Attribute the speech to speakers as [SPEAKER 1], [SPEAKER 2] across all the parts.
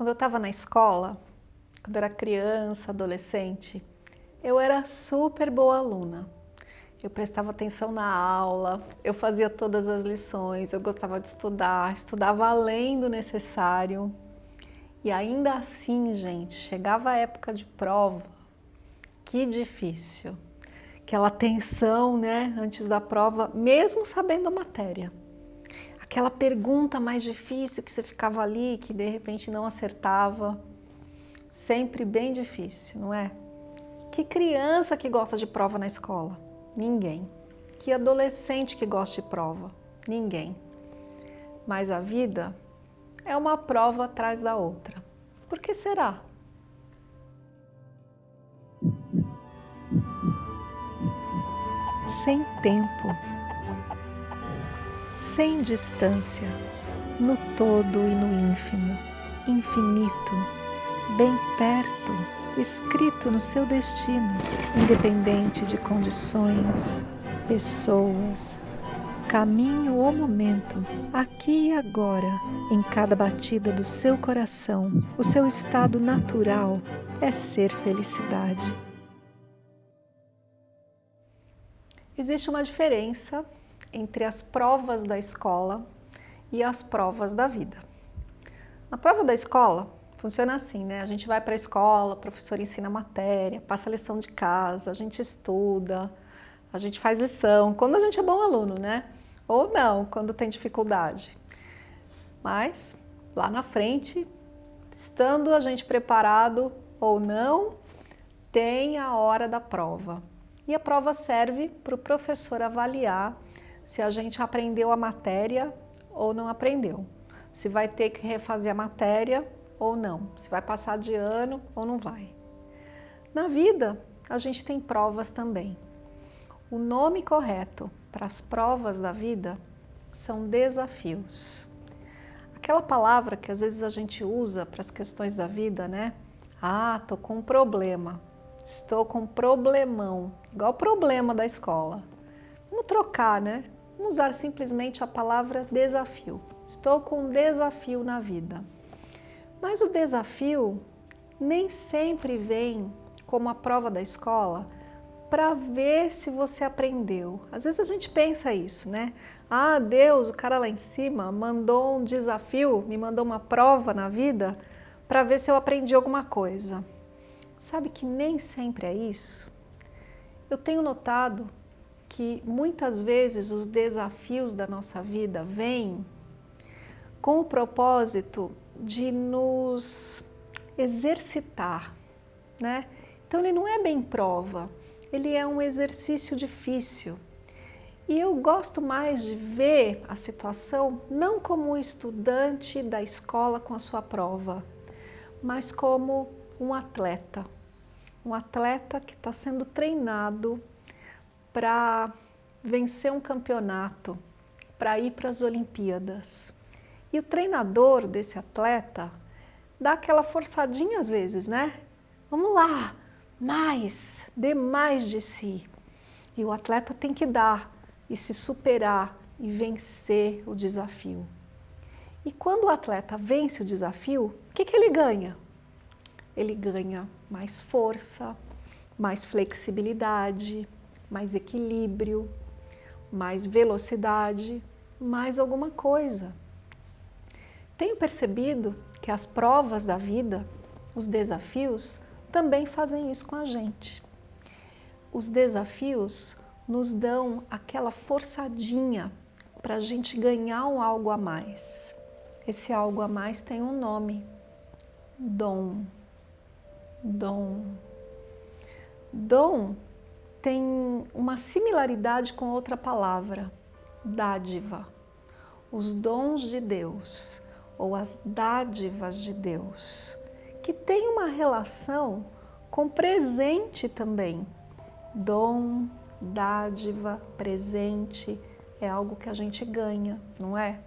[SPEAKER 1] Quando eu estava na escola, quando eu era criança, adolescente, eu era super boa aluna. Eu prestava atenção na aula, eu fazia todas as lições, eu gostava de estudar, estudava além do necessário. E ainda assim, gente, chegava a época de prova, que difícil. Aquela tensão, né, antes da prova, mesmo sabendo a matéria aquela pergunta mais difícil que você ficava ali, que de repente não acertava. Sempre bem difícil, não é? Que criança que gosta de prova na escola? Ninguém. Que adolescente que gosta de prova? Ninguém. Mas a vida é uma prova atrás da outra. Por que será? Sem tempo sem distância, no todo e no ínfimo, infinito, bem perto, escrito no seu destino, independente de condições, pessoas, caminho ou momento, aqui e agora, em cada batida do seu coração, o seu estado natural é ser felicidade. Existe uma diferença entre as provas da escola e as provas da vida. Na prova da escola, funciona assim, né? A gente vai para a escola, o professor ensina a matéria, passa a lição de casa, a gente estuda, a gente faz lição, quando a gente é bom aluno, né? Ou não, quando tem dificuldade. Mas, lá na frente, estando a gente preparado ou não, tem a hora da prova. E a prova serve para o professor avaliar se a gente aprendeu a matéria ou não aprendeu. Se vai ter que refazer a matéria ou não. Se vai passar de ano ou não vai. Na vida, a gente tem provas também. O nome correto para as provas da vida são desafios. Aquela palavra que às vezes a gente usa para as questões da vida, né? Ah, tô com um problema. Estou com um problemão. Igual problema da escola. Vamos trocar, né? Vamos usar simplesmente a palavra desafio. Estou com um desafio na vida. Mas o desafio nem sempre vem como a prova da escola para ver se você aprendeu. Às vezes a gente pensa isso, né? Ah, Deus, o cara lá em cima mandou um desafio, me mandou uma prova na vida para ver se eu aprendi alguma coisa. Sabe que nem sempre é isso? Eu tenho notado que muitas vezes os desafios da nossa vida vêm com o propósito de nos exercitar, né? Então ele não é bem prova, ele é um exercício difícil. E eu gosto mais de ver a situação não como um estudante da escola com a sua prova, mas como um atleta. Um atleta que está sendo treinado para vencer um campeonato, para ir para as Olimpíadas. E o treinador desse atleta dá aquela forçadinha às vezes, né? Vamos lá, mais, dê mais de si. E o atleta tem que dar e se superar e vencer o desafio. E quando o atleta vence o desafio, o que, que ele ganha? Ele ganha mais força, mais flexibilidade, mais equilíbrio, mais velocidade, mais alguma coisa. Tenho percebido que as provas da vida, os desafios, também fazem isso com a gente. Os desafios nos dão aquela forçadinha para a gente ganhar um algo a mais. Esse algo a mais tem um nome, dom. Dom. Dom tem uma similaridade com outra palavra, dádiva. Os dons de Deus ou as dádivas de Deus, que tem uma relação com presente também. Dom, dádiva, presente é algo que a gente ganha, não é?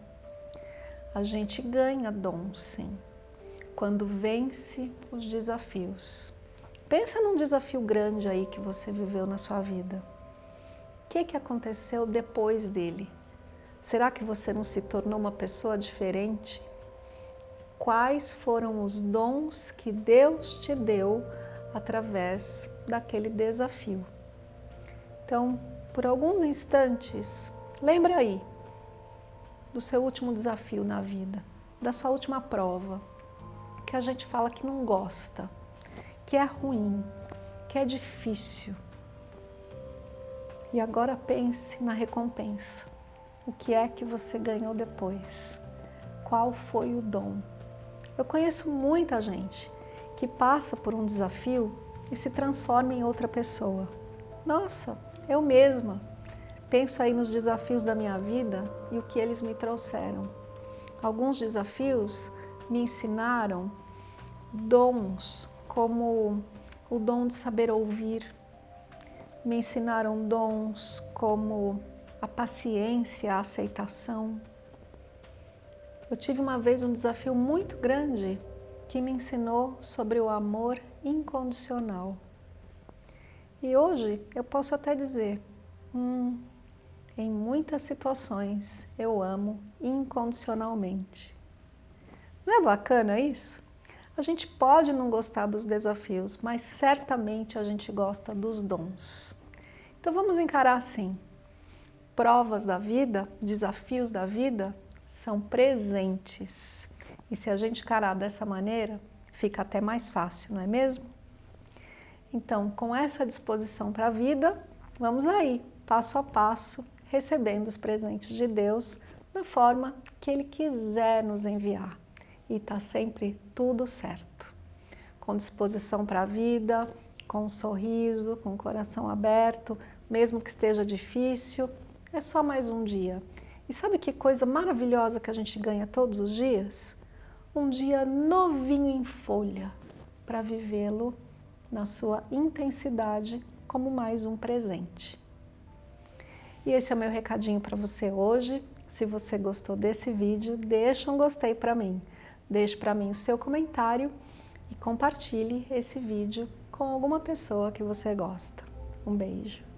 [SPEAKER 1] A gente ganha dom, sim, quando vence os desafios. Pensa num desafio grande aí que você viveu na sua vida. O que, que aconteceu depois dele? Será que você não se tornou uma pessoa diferente? quais foram os dons que Deus te deu através daquele desafio. Então, por alguns instantes, lembra aí do seu último desafio na vida, da sua última prova, que a gente fala que não gosta, que é ruim, que é difícil. E agora pense na recompensa. O que é que você ganhou depois? Qual foi o dom? Eu conheço muita gente que passa por um desafio e se transforma em outra pessoa. Nossa, eu mesma penso aí nos desafios da minha vida e o que eles me trouxeram. Alguns desafios me ensinaram dons como o dom de saber ouvir, me ensinaram dons como a paciência, a aceitação. Eu tive uma vez um desafio muito grande que me ensinou sobre o amor incondicional. E hoje eu posso até dizer, hum, em muitas situações eu amo incondicionalmente. Não é bacana isso? A gente pode não gostar dos desafios, mas certamente a gente gosta dos dons. Então vamos encarar assim, provas da vida, desafios da vida, são presentes. E se a gente encarar dessa maneira, fica até mais fácil, não é mesmo? Então, com essa disposição para a vida, vamos aí, passo a passo, recebendo os presentes de Deus da forma que Ele quiser nos enviar. E está sempre tudo certo. Com disposição para a vida, com um sorriso, com o coração aberto, mesmo que esteja difícil, é só mais um dia. E sabe que coisa maravilhosa que a gente ganha todos os dias? Um dia novinho em folha para vivê-lo na sua intensidade como mais um presente. E esse é o meu recadinho para você hoje. Se você gostou desse vídeo, deixa um gostei para mim. Deixe para mim o seu comentário e compartilhe esse vídeo com alguma pessoa que você gosta. Um beijo.